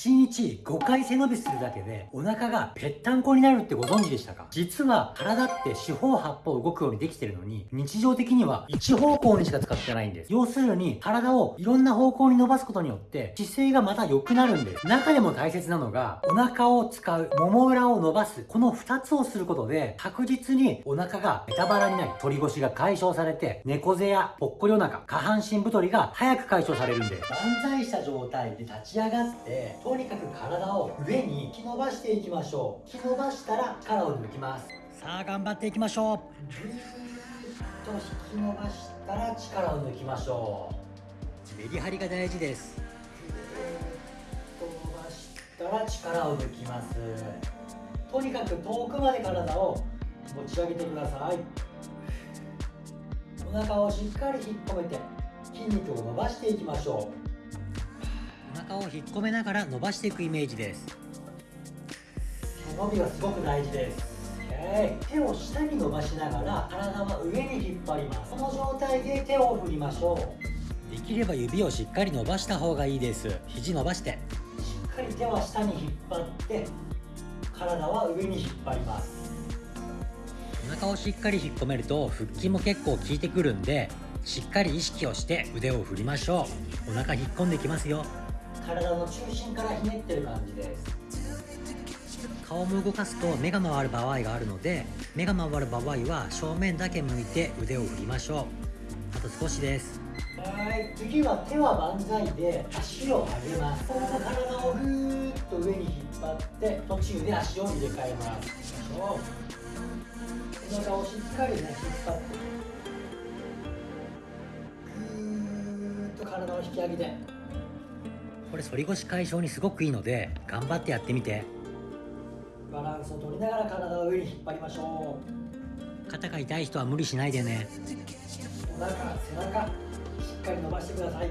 1日5回背伸びするだけでお腹がぺったんこになるってご存知でしたか？実は体って四方八方動くようにできてるのに日常的には一方向にしか使ってないんです。要するに体をいろんな方向に伸ばすことによって姿勢がまた良くなるんです。中でも大切なのがお腹を使うもも裏を伸ばすこの2つをすることで確実にお腹がベタバラになり反り腰が解消されて猫背やぽっこりお腹下半身太りが早く解消されるんです。万歳した状態で立ち上がってとにかく体を上に引き伸ばしていきましょう。引き伸ばしたら力を抜きます。さあ頑張っていきましょう。ぐーっと引き伸ばしたら力を抜きましょう。メリハリが大事です。ぐーっと伸ばしたら力を抜きます。とにかく遠くまで体を持ち上げてください。お腹をしっかり引っ込めて筋肉を伸ばしていきましょうお腹を引っ込めながら伸ばしていくイメージです。背伸びがすごく大事です。手を下に伸ばしながら体は上に引っ張ります。この状態で手を振りましょう。できれば指をしっかり伸ばした方がいいです。肘伸ばして。しっかり手は下に引っ張って体は上に引っ張ります。お腹をしっかり引っ込めると腹筋も結構効いてくるんでしっかり意識をして腕を振りましょう。お腹引っ込んできますよ体の中心からひねってる感じです。顔も動かすと目が回る場合があるので目が回る場合は正面だけ向いて腕を振りましょう。あと少しです。はい。次は手は万歳で足を上げます。この体をぐーっと上に引っ張って途中で足を入れ替えます。背中をしっかりね引っ張ってぐーっと体を引き上げてこれ反り腰解消にすごくいいので頑張ってやってみて。バランスを取りながら体を上に引っ張りましょう。肩が痛い人は無理しないでね。お腹背中しっかり伸ばしてください。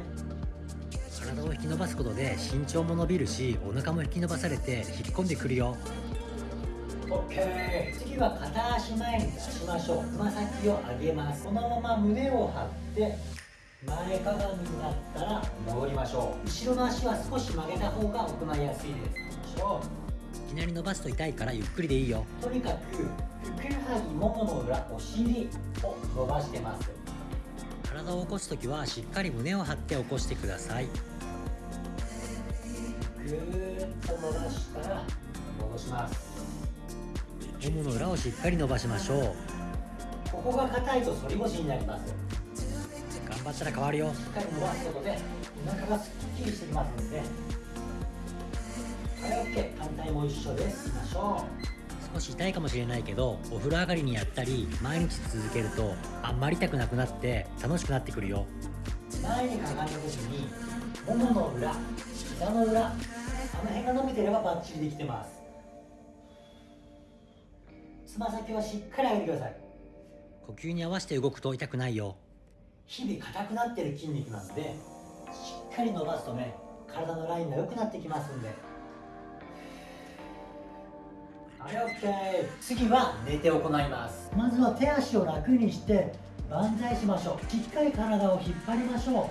体を引き伸ばすことで身長も伸びるしお腹も引き伸ばされて引っ込んでくるよ。OK 次は片足前に出しましょう。つま先を上げます。このまま胸を張って前かがみになったら戻りましょう。後ろの足は少し曲げた方が行いやすいです。いきなり伸ばすと痛いからゆっくりでいいよ。とにかくふくらはぎももの裏お尻を伸ばしてます。体を起こす時はしっかり胸を張って起こしてください。ぐーっと伸ばしたら戻します。ももの裏をしっかり伸ばしましょう。ここが硬いと反り腰になります頑張ったら変わるよ。しっかり伸ばすことでお腹がすっきりしてきますのではい OK 反対も一緒ですいきましょう。少し痛いかもしれないけどお風呂上がりにやったり毎日続けるとあんまり痛くなくなって楽しくなってくるよ。前にかがんだ時にももの裏膝の裏あの辺が伸びてればバッチリできてます。つま先はしっかり上げてください。呼吸に合わせて動くと痛くないよ日々硬くなってる筋肉なんでしっかり伸ばすとね体のラインが良くなってきますんで。はい OK 次は寝て行います。まずは手足を楽にして万歳しましょう。しっかり体を引っ張りましょ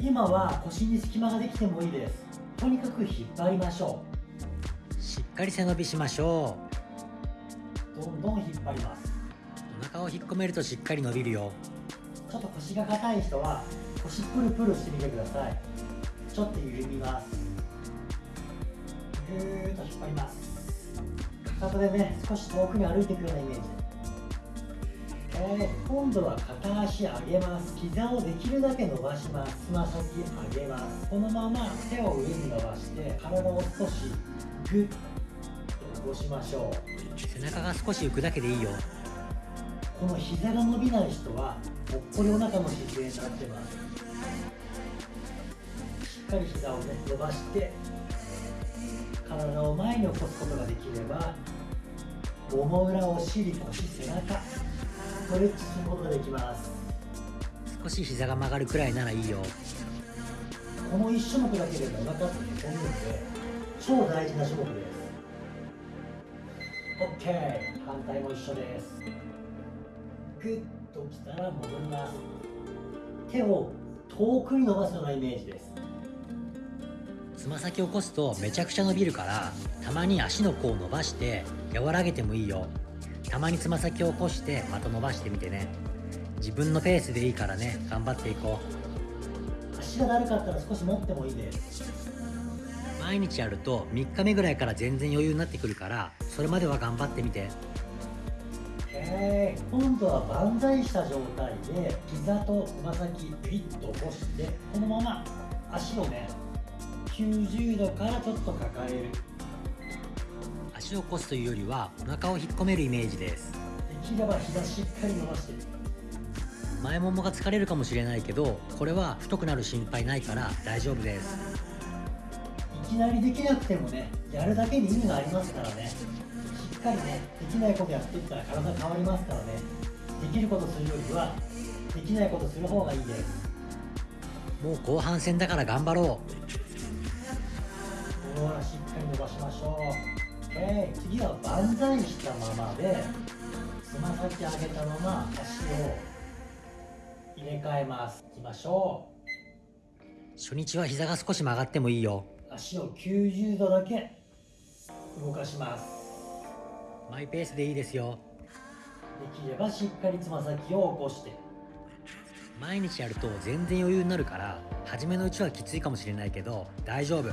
う。今は腰に隙間ができてもいいです。とにかく引っ張りましょう。しっかり背伸びしましょう。どんどん引っ張ります。お腹を引っ込めるとしっかり伸びるよ。ちょっと腰が硬い人は腰プルプルしてみてください。ちょっと緩みます。ぐーっと引っ張ります。かかとでね少し遠くに歩いていくようなイメージ。えー、今度は片足上げます。膝をできるだけ伸ばします。つま先上げます。このまま手を上に伸ばして体を少しグッと起こしましょう背中が少し浮くだけでいいよこの膝が伸びない人はぽっこりお腹の姿勢になってますしっかり膝をね伸ばして体を前に起こすことができればもも裏お尻腰背中ストレッチすることができます少し膝が曲がるくらいならいいよこの1種目だけでもお腹ってへこむんで超大事な種目です OK 反対も一緒です。グッときたら戻ります。手を遠くに伸ばすようなイメージです。つま先を起こすとめちゃくちゃ伸びるからたまに足の甲を伸ばして和らげてもいいよ。たまにつま先を起こしてまた伸ばしてみてね。自分のペースでいいからね。頑張っていこう。足がだるかったら少し持ってもいいです毎日やると3日目ぐらいから全然余裕になってくるからそれまでは頑張ってみて。えー、今度は万歳した状態で膝とつま先ピッと起こしてこのまま足をね90度からちょっと抱える。足を起こすというよりはお腹を引っ込めるイメージです。できれば膝しっかり伸ばして前ももが疲れるかもしれないけどこれは太くなる心配ないから大丈夫です。いきなりできなくてもねやるだけに意味がありますからね。かりねできないことやっていったら体変わりますからね。できることするよりはできないことする方がいいです。もう後半戦だから頑張ろうほらしっかり伸ばしましょう、えー、次は万歳したままでつま先上げたまま足を入れ替えます。いきましょう。初日は膝が少し曲がってもいいよ足を90度だけ動かします。マイペースでいいですよ。できればしっかりつま先を起こして。毎日やると全然余裕になるから初めのうちはきついかもしれないけど大丈夫。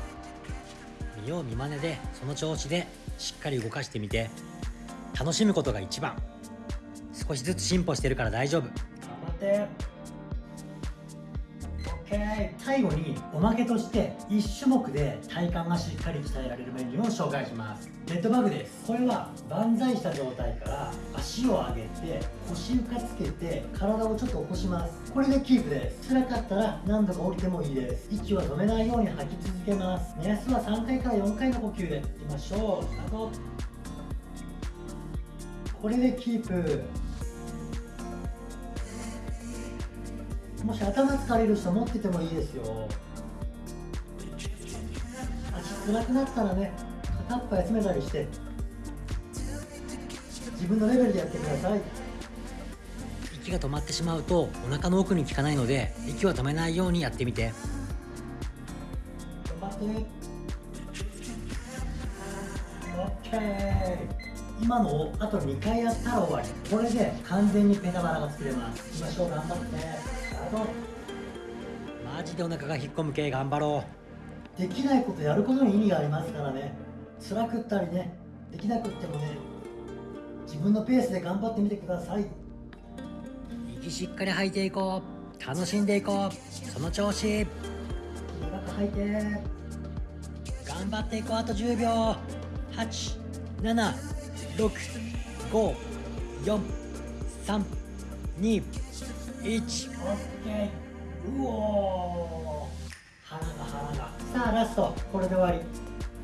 見よう見まねでその調子でしっかり動かしてみて。楽しむことが一番。少しずつ進歩してるから大丈夫。頑張って OK 最後におまけとして1種目で体幹がしっかり鍛えられるメニューを紹介します。ベッドバグです。これは万歳した状態から足を上げて腰床つけて体をちょっと起こします。これでキープです。辛かったら何度か降りてもいいです。息は止めないように吐き続けます。目安は3回から4回の呼吸でいきましょう。スタート。これでキープ。もし頭疲れる人持っててもいいですよ。足辛くなったらね片っぽ休めたりして自分のレベルでやってください。息が止まってしまうとお腹の奥に効かないので息は止めないようにやってみて。頑張って。OK 今のをあと2回やったら終わり。これで完全にペタバラが作れます。いきましょう頑張ってマジでお腹が引っ込む系頑張ろう。できないことやることに意味がありますからね。辛くったりねできなくってもね自分のペースで頑張ってみてください。息しっかり吐いていこう。楽しんでいこう。その調子。長く吐いて。頑張っていこう。あと10秒。8 7 6 5 4 3 2 1うお腹が腹がさあラストこれで終わり。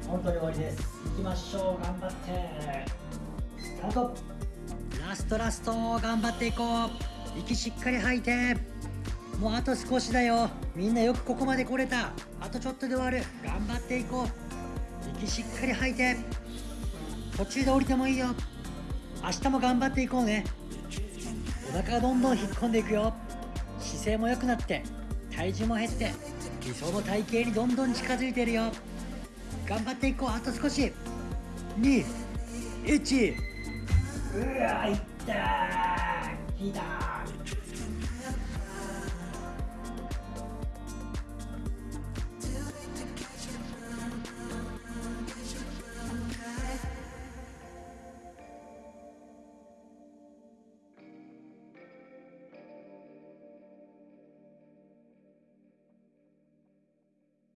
本当に終わりです。いきましょう。頑張って。スタートラストラスト頑張っていこう。息しっかり吐いて。もうあと少しだよ。みんなよくここまで来れた。あとちょっとで終わる。頑張っていこう。息しっかり吐いて。途中で降りてもいいよ。明日も頑張っていこうね。お腹がどんどん引っ込んでいくよ。姿勢も良くなって体重も減って理想の体型にどんどん近づいてるよ。頑張っていこう。あと少し。21うわい。ったーきた